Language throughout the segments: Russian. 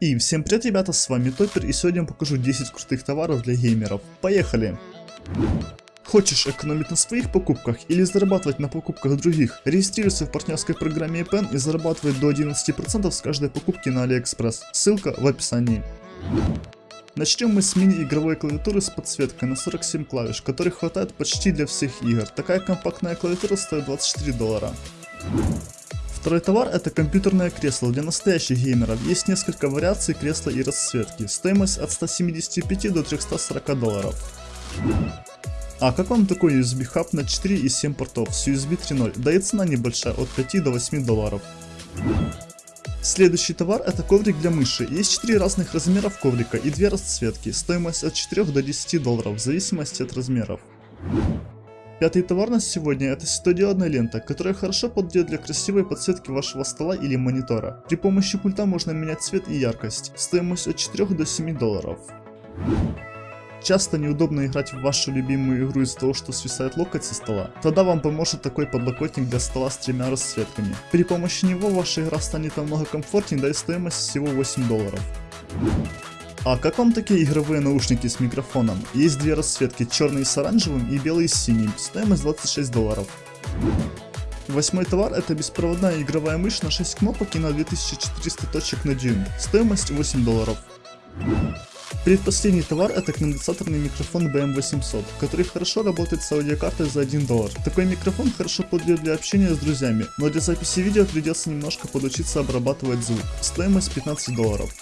И всем привет ребята, с вами Топпер и сегодня я покажу 10 крутых товаров для геймеров. Поехали! Хочешь экономить на своих покупках или зарабатывать на покупках других? Регистрируйся в партнерской программе EPN и зарабатывай до 11% с каждой покупки на Алиэкспресс. Ссылка в описании. Начнем мы с мини-игровой клавиатуры с подсветкой на 47 клавиш, которой хватает почти для всех игр. Такая компактная клавиатура стоит 24 доллара. Второй товар это компьютерное кресло для настоящих геймеров. Есть несколько вариаций кресла и расцветки. Стоимость от 175 до 340 долларов. А как вам такой USB хаб на 4 и 7 портов с USB 3.0? Да и цена небольшая, от 5 до 8 долларов. Следующий товар это коврик для мыши. Есть 4 разных размеров коврика и 2 расцветки. Стоимость от 4 до 10 долларов в зависимости от размеров. Пятый товар на сегодня это светодиодная лента, которая хорошо подойдет для красивой подсветки вашего стола или монитора. При помощи пульта можно менять цвет и яркость. Стоимость от 4 до 7 долларов. Часто неудобно играть в вашу любимую игру из-за того, что свисает локоть со стола? Тогда вам поможет такой подлокотник для стола с тремя расцветками. При помощи него ваша игра станет намного комфортнее, да и стоимость всего 8 долларов. А как вам такие игровые наушники с микрофоном? Есть две расцветки, черный с оранжевым и белый с синим, стоимость 26 долларов. Восьмой товар это беспроводная игровая мышь на 6 кнопок и на 2400 точек на дюйм, стоимость 8 долларов. Предпоследний товар это конденсаторный микрофон BM800, который хорошо работает с аудиокартой за 1 доллар. Такой микрофон хорошо подойдет для общения с друзьями, но для записи видео придется немножко подучиться обрабатывать звук. Стоимость 15 долларов.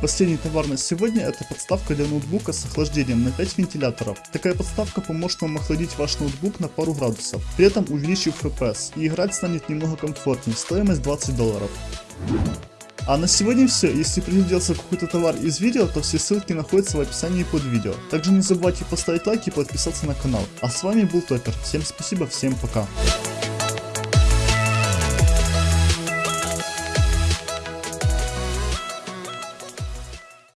Последний товар на сегодня это подставка для ноутбука с охлаждением на 5 вентиляторов. Такая подставка поможет вам охладить ваш ноутбук на пару градусов, при этом увеличив FPS, и играть станет немного комфортнее, стоимость 20 долларов. А на сегодня все. Если пригляделся какой-то товар из видео, то все ссылки находятся в описании под видео. Также не забывайте поставить лайк и подписаться на канал. А с вами был Топер. Всем спасибо, всем пока.